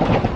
you